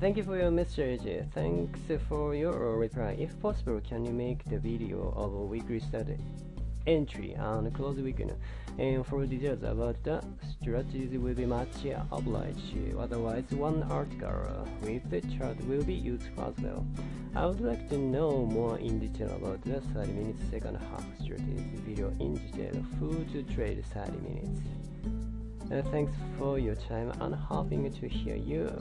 thank you for your message. Thanks for your reply. If possible, can you make the video of a weekly study entry and close weekend? And for details about the strategies will be much obliged. Otherwise, one article with the chart will be useful as well. I would like to know more in detail about the 30 minutes second half strategy video in detail. Food to trade 30 minutes. Uh, thanks for your time and hoping to hear you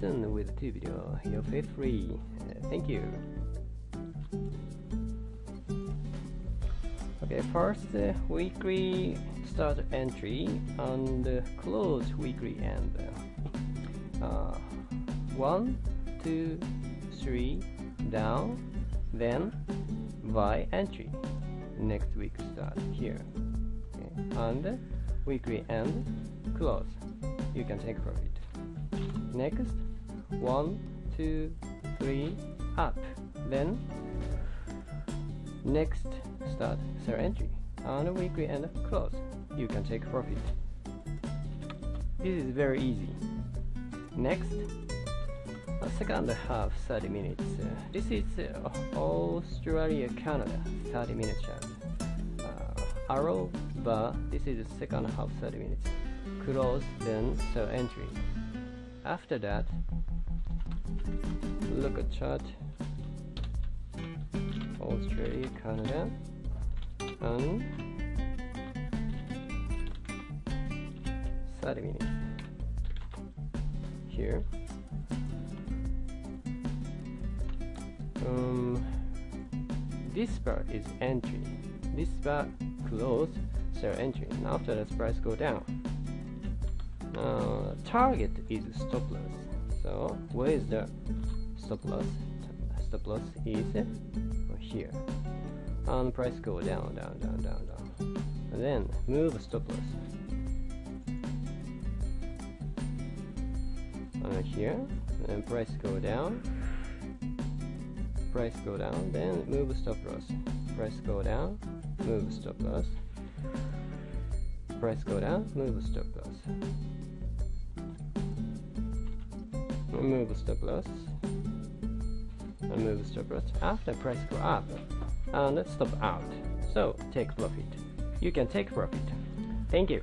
soon with the video. You feel free. Uh, thank you. Okay, first uh, weekly start entry and uh, close weekly end. Uh, one, two, three, down, then Y entry. Next week start here. Okay. And weekly end close. You can take profit. Next, one, two, three, up. Then next start sell entry and weekly end close. You can take profit. This is very easy. Next, a second half 30 minutes. This is uh, Australia Canada 30 minute chart. Arrow bar. This is the second half 30 minutes. Close then sell entry. After that, look at chart. Australia, Canada, and 30 minutes. Here. Um, this part is entry. This bar close, entry. And after that, price go down. Uh, target is stop loss. So where is the stop loss? Stop loss is here. And price go down, down, down, down, down. And then move stop loss. And here, and price go down. Price go down, then move stop loss. Price go down, move stop loss. Price go down, move stop loss. Move stop loss and move stop loss after price go up uh, and stop out so take profit you can take profit thank you